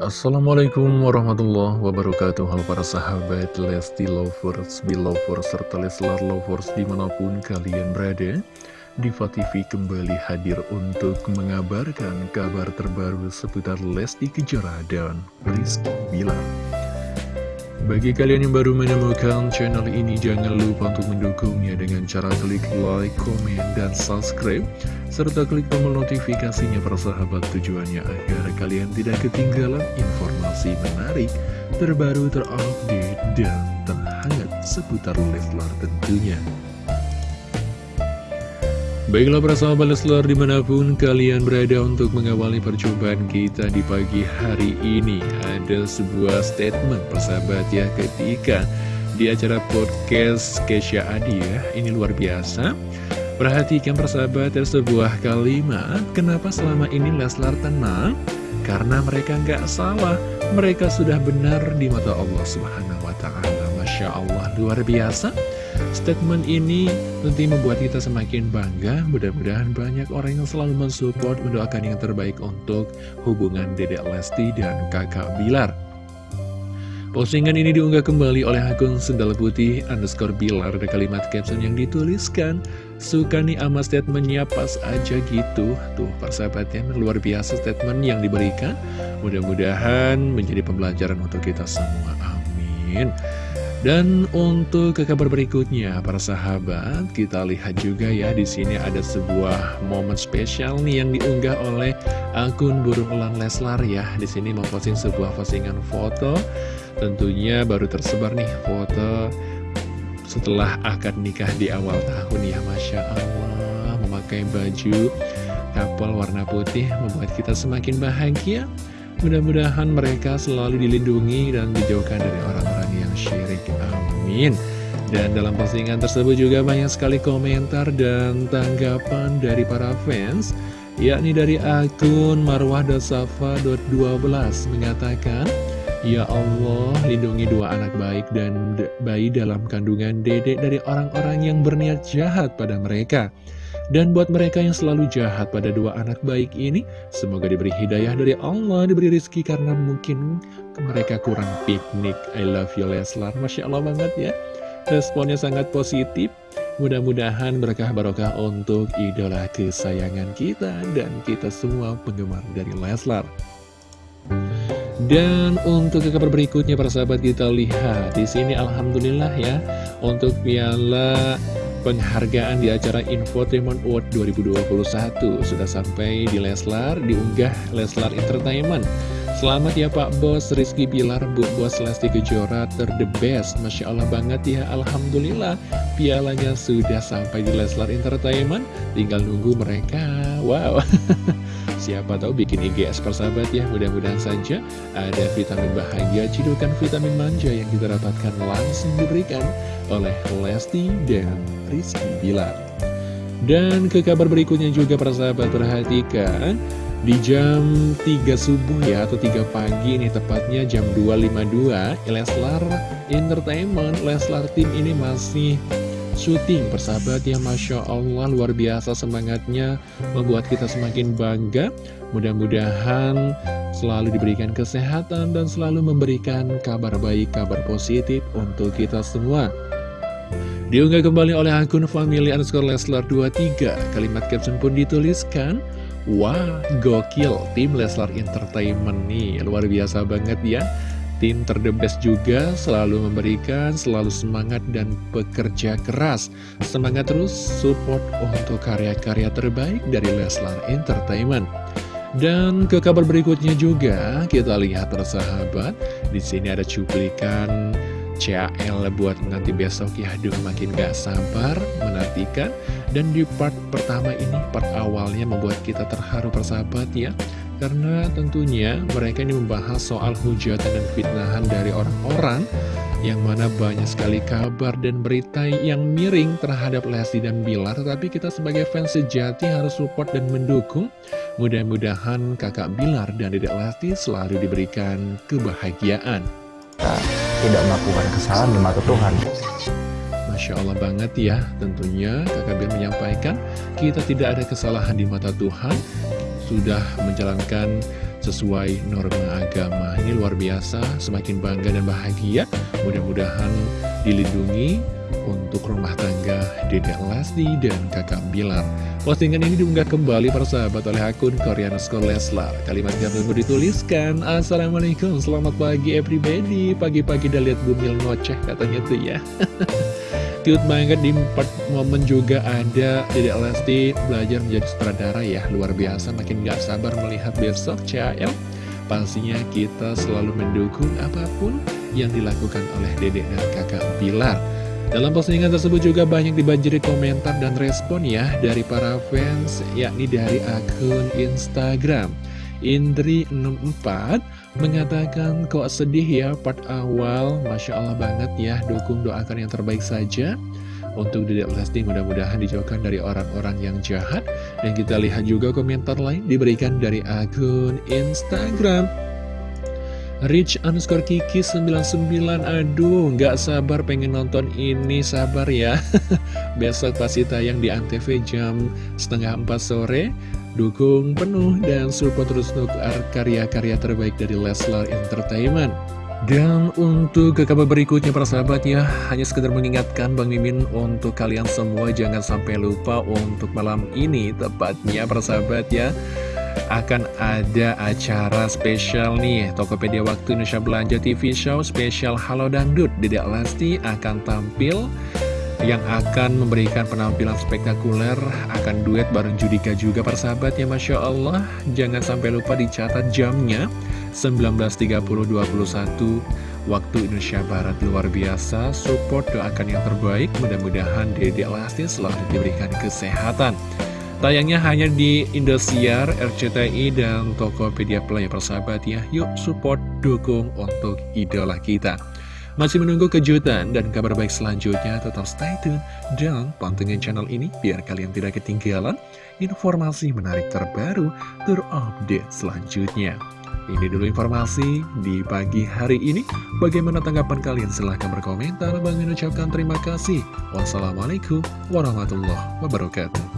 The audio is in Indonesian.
Assalamualaikum warahmatullahi wabarakatuh. Halo para sahabat Lesti Lovers, Belovers, serta Leslar Lovers di mana pun kalian berada Diva TV kembali hadir untuk mengabarkan kabar terbaru seputar Lesti Kejora dan Rizky Bilar bagi kalian yang baru menemukan channel ini, jangan lupa untuk mendukungnya dengan cara klik like, komen, dan subscribe, serta klik tombol notifikasinya persahabat tujuannya agar kalian tidak ketinggalan informasi menarik, terbaru, terupdate, dan terhangat seputar Leslar tentunya. Baiklah para sahabat Leslar di mana pun kalian berada untuk mengawali percobaan kita di pagi hari ini Ada sebuah statement persahabat ya ketika di acara podcast Kesha Adi ya Ini luar biasa. Perhatikan persahabat ada sebuah kalimat Kenapa selama ini Leslar tenang? Karena mereka nggak salah. Mereka sudah benar di mata Allah Subhanahu Wa Taala. Masya Allah luar biasa Statement ini tentu membuat kita semakin bangga, mudah-mudahan banyak orang yang selalu mensupport, mendoakan yang terbaik untuk hubungan Dedek Lesti dan kakak Bilar. Postingan ini diunggah kembali oleh akun Sendal Putih underscore Bilar. Ada kalimat caption yang dituliskan Suka nih ama statementnya pas aja gitu. Tuh persahabatnya luar biasa statement yang diberikan. Mudah-mudahan menjadi pembelajaran untuk kita semua. Amin dan untuk ke kabar berikutnya, para sahabat, kita lihat juga ya di sini ada sebuah momen spesial nih yang diunggah oleh akun burung elang Leslar ya. Di sini memposting sebuah postingan foto, tentunya baru tersebar nih foto setelah akad nikah di awal tahun ya, masya Allah, memakai baju kapal warna putih membuat kita semakin bahagia. Mudah-mudahan mereka selalu dilindungi dan dijauhkan dari orang-orang syirik. Amin. Dan dalam postingan tersebut juga banyak sekali komentar dan tanggapan dari para fans yakni dari akun marwah.safa.12 mengatakan Ya Allah, lindungi dua anak baik dan bayi dalam kandungan dedek dari orang-orang yang berniat jahat pada mereka. Dan buat mereka yang selalu jahat pada dua anak baik ini, semoga diberi hidayah dari Allah, diberi rezeki karena mungkin mereka kurang piknik. I love you Leslar, Masya Allah banget ya. Responnya sangat positif. Mudah-mudahan berkah barokah untuk idola kesayangan kita dan kita semua penggemar dari Leslar. Dan untuk kabar berikutnya para sahabat kita lihat di sini alhamdulillah ya untuk piala penghargaan di acara Infotainment Award 2021 sudah sampai di Leslar, diunggah Leslar Entertainment. Selamat ya Pak Bos Rizky Bilar, Bu Bos Lesti Kejora, ter the best. Masya Allah banget ya, Alhamdulillah. Pialanya sudah sampai di Leslar Entertainment, tinggal nunggu mereka. Wow. Siapa tahu bikin IGS persahabat ya Mudah-mudahan saja ada vitamin bahagia Cidukan vitamin manja yang kita dapatkan langsung diberikan oleh Lesti dan Rizky Bilar Dan ke kabar berikutnya juga persahabat perhatikan di jam 3 subuh ya atau 3 pagi ini tepatnya jam 2.52 Leslar Entertainment Leslar Team ini masih syuting. Persahabat ya Masya Allah luar biasa semangatnya membuat kita semakin bangga. Mudah-mudahan selalu diberikan kesehatan dan selalu memberikan kabar baik kabar positif untuk kita semua. Diunggah kembali oleh akun family underscore Leslar 23 kalimat caption pun dituliskan Wah, gokil, tim Leslar Entertainment nih, luar biasa banget ya Tim terdebes juga selalu memberikan, selalu semangat dan bekerja keras. Semangat terus support untuk karya-karya terbaik dari Leslar Entertainment. Dan ke kabar berikutnya juga kita lihat persahabat, di sini ada cuplikan CAL buat nanti besok ya aduh makin gak sabar menantikan dan di part pertama ini part awalnya membuat kita terharu persahabat ya karena tentunya mereka ini membahas soal hujatan dan fitnahan dari orang-orang yang mana banyak sekali kabar dan berita yang miring terhadap Lesti dan Bilar. Tetapi kita sebagai fans sejati harus support dan mendukung. Mudah-mudahan kakak Bilar dan dedek Lesti selalu diberikan kebahagiaan. Tidak melakukan kesalahan di mata Tuhan. Masya Allah banget ya, tentunya kakak Bilar menyampaikan kita tidak ada kesalahan di mata Tuhan sudah menjalankan sesuai norma agama. Ini luar biasa, semakin bangga dan bahagia. Mudah-mudahan dilindungi untuk rumah tangga Dedek Lesti dan kakak Bilar. Postingan ini diunggah kembali para sahabat oleh akun Korean School Leslar. Kalimat yang tersebut dituliskan, Assalamualaikum, selamat pagi everybody. Pagi-pagi udah lihat bumil ngoceh katanya tuh ya. Cute banget di part momen juga ada Dedek Lesti belajar menjadi sutradara ya. Luar biasa, makin gak sabar melihat besok CL. Pastinya kita selalu mendukung apa pun yang dilakukan oleh dedek dan kakak Bilar. Dalam postingan tersebut juga banyak dibanjiri komentar dan respon ya dari para fans, yakni dari akun Instagram. Indri64 mengatakan kok sedih ya part awal, Masya Allah banget ya, dukung doakan yang terbaik saja. Untuk Dedek Lesti mudah-mudahan dijauhkan dari orang-orang yang jahat. Dan kita lihat juga komentar lain diberikan dari akun Instagram. Rich underscore Kiki 99 Aduh nggak sabar pengen nonton ini Sabar ya. Besok pasti tayang di Antv jam setengah 4 sore. Dukung penuh dan support terus untuk karya-karya terbaik dari Leslar Entertainment. Dan untuk ke kabar berikutnya para sahabat ya Hanya sekedar mengingatkan Bang Mimin untuk kalian semua Jangan sampai lupa untuk malam ini Tepatnya para sahabat ya akan ada acara spesial nih. Tokopedia Waktu Indonesia Belanja TV Show spesial Halo Dangdut. Dedek Lesti akan tampil yang akan memberikan penampilan spektakuler. Akan duet bareng Judika juga persahabat ya Masya Allah. Jangan sampai lupa dicatat jamnya. 19.30-21 waktu Indonesia Barat luar biasa. Support doakan yang terbaik. Mudah-mudahan Dedek Lesti selalu diberikan kesehatan Tayangnya hanya di Indosiar, RCTI, dan Tokopedia Play persahabat ya. Yuk support, dukung untuk idola kita. Masih menunggu kejutan dan kabar baik selanjutnya, tetap stay tune dan pantengin channel ini biar kalian tidak ketinggalan informasi menarik terbaru terupdate selanjutnya. Ini dulu informasi di pagi hari ini. Bagaimana tanggapan kalian? Silahkan berkomentar. Bang ucapkan terima kasih. Wassalamualaikum warahmatullahi wabarakatuh.